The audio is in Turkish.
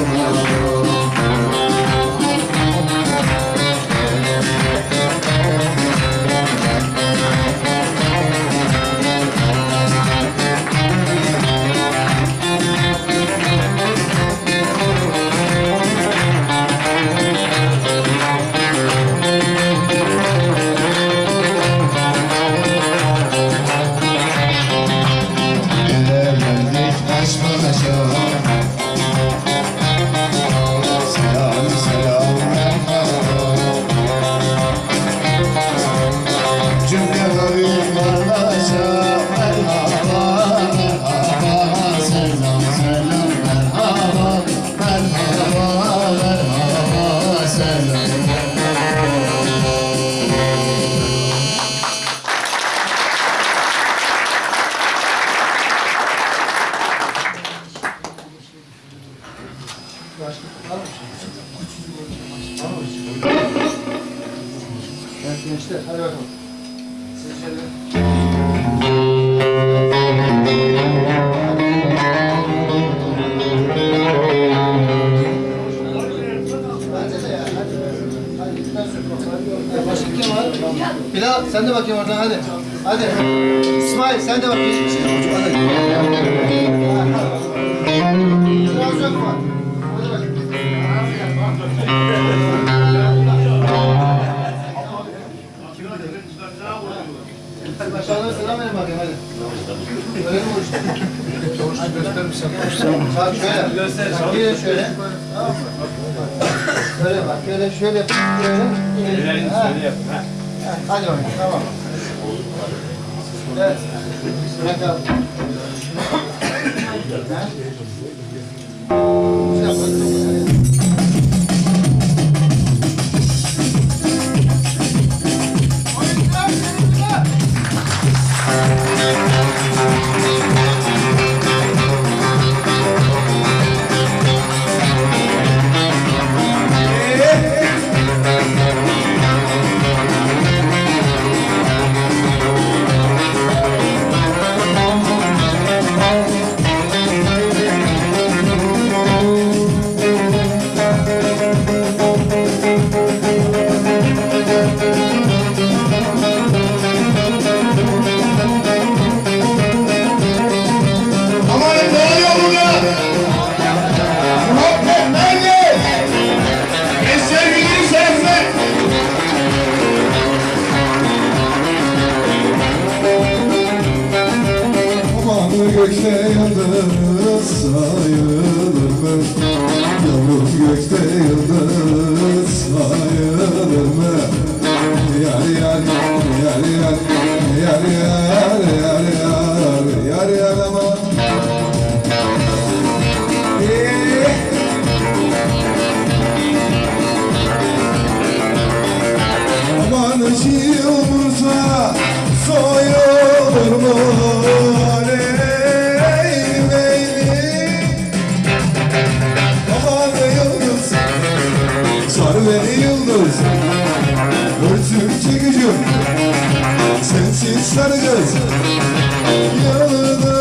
Let's go. Yaşlık var mı şimdi? Güçsüzlük olacak. Var mı şimdi? Evet gençler hadi bakalım. Bilal sen de bakayım oradan hadi. Hadi. İsmail sen de bak geçmişe. Hadi. Biraz yok mu? Başkanlar selam verin bakayım hadi. Öyle mi oluştu? Çavuşu göster mi sen? Bak şöyle. Göster. Şöyle şöyle. Böyle bak. Böyle şöyle. Böyle. Şöyle yap. Hadi bakayım. Tamam. Evet. Bırak abi. Thank you. Gökte yıldız sayılır mı? Yavrum gökte yıldız sayılır mı? Yar yar yar yar yar yar yar yar yar yar aman Eh. Aman çiğ olursa soyulur mu? saracağız Örtüp çıkıcım Sensiz saracağız Yalıda